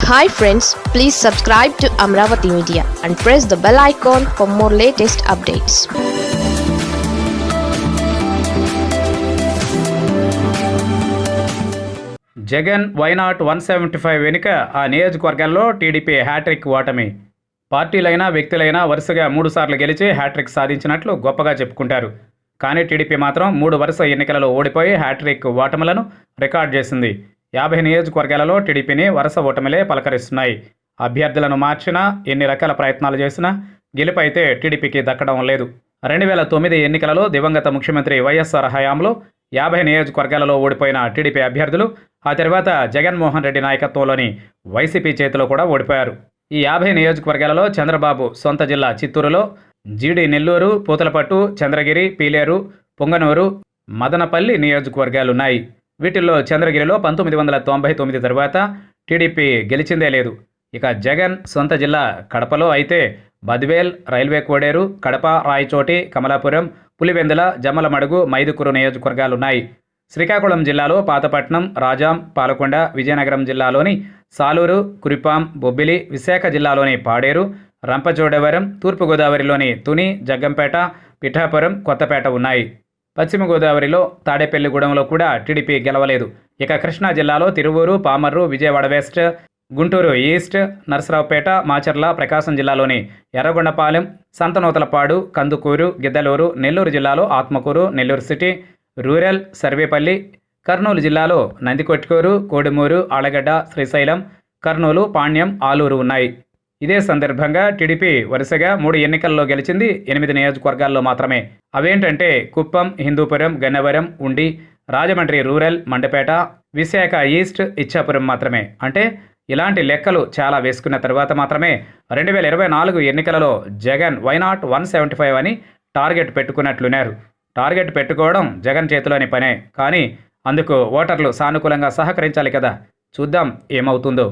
Hi friends please subscribe to Amaravati media and press the bell icon for more latest updates Jagan why not one seventy five వెనుక ఆ నియోజకవర్గాల్లో TDP hat trick ఓటమి? పార్టీలైనా వ్యక్తులైనా వరుసగా మూడు సార్లు గెలిచి హ్యాట్రిక్ సాధించినట్లు గొప్పగా చెప్పుకుంటారు. కానీ టీడీపీ మాత్రం మూడు వరుస ఎన్నికలలో ఓడిపోయి హ్యాట్రిక్ ఓటములను రికార్డ్ చేసింది. యాభై నియోజకవర్గాలలో టీడీపీని వరుస ఓటమిలే పలకరిస్తున్నాయి. అభ్యర్థులను మార్చినా ఎన్ని రకాల ప్రయత్నాలు చేసినా గెలుపైతే టీడీపీకి దక్కడం లేదు. రెండు వేల తొమ్మిది ఎన్నికలలో దివంగత ముఖ్యమంత్రి వైఎస్ఆర్ హయాంలో యాభై నియోజకవర్గాలలో ఓడిపోయిన టీడీపీ అభ్యర్థులు ఆ తర్వాత జగన్మోహన్ రెడ్డి నాయకత్వంలోని వైసీపీ చేతిలో కూడా ఓడిపోయారు. ఈ యాభై నియోజకవర్గాలలో చంద్రబాబు సొంత జిల్లా చిత్తూరులో జీడి నెల్లూరు పూతలపట్టు చంద్రగిరి పీలేరు పొంగనూరు మదనపల్లి నియోజకవర్గాలున్నాయి. వీటిల్లో చంద్రగిరిలో పంతొమ్మిది వందల తొంభై తొమ్మిది తర్వాత టీడీపీ గెలిచిందే లేదు. ఇక జగన్ సొంత జిల్లా కడపలో అయితే బద్వేల్ రైల్వే కోడేరు కడప రాయచోటి కమలాపురం పులివెందుల జమ్మలమడుగు మైదుకూరు నియోజకవర్గాలున్నాయి. శ్రీకాకుళం జిల్లాలో పాతపట్నం రాజాం పాలకొండ విజయనగరం జిల్లాలోని సాలూరు కురిపాం బొబ్బిలి విశాఖ జిల్లాలోని పాడేరు రంపచోడవరం తూర్పుగోదావరిలోని తుని జగ్గంపేట పిఠాపురం కొత్తపేట ఉన్నాయి. పశ్చిమ గోదావరిలో తాడేపల్లిగూడెంలో కూడా టీడీపీ గెలవలేదు. ఇక కృష్ణా జిల్లాలో తిరువూరు పామర్రు విజయవాడ వెస్ట్ గుంటూరు ఈస్ట్ నరసరావుపేట మాచర్ల ప్రకాశం జిల్లాలోని ఎర్రగొండపాలెం సంతనూతలపాడు కందుకూరు గిద్దలూరు నెల్లూరు జిల్లాలో ఆత్మకూరు నెల్లూరు సిటీ రూరల్ సర్వేపల్లి కర్నూలు జిల్లాలో నందికొట్కూరు కోడుమూరు ఆలగడ్డ శ్రీశైలం కర్నూలు పాణ్యం ఆలూరు ఉన్నాయి. ఇదే సందర్భంగా టీడీపీ వరుసగా మూడు ఎన్నికల్లో గెలిచింది ఎనిమిది నియోజకవర్గాల్లో మాత్రమే. అవేంటంటే కుప్పం హిందూపురం గన్నవరం ఉండి రాజమండ్రి రూరల్ మండపేట విశాఖ ఈస్ట్ ఇచ్చాపురం మాత్రమే. అంటే ఇలాంటి లెక్కలు చాలా వేసుకున్న తర్వాత మాత్రమే రెండు వేల ఇరవై నాలుగు ఎన్నికలలో Jagan why not one seventy five అని టార్గెట్ పెట్టుకున్నట్లున్నారు. టార్గెట్ పెట్టుకోవడం జగన్ చేతిలోని పనే. కానీ అందుకు ఓటర్లు సానుకూలంగా సహకరించాలి కదా. చూద్దాం ఏమవుతుందో.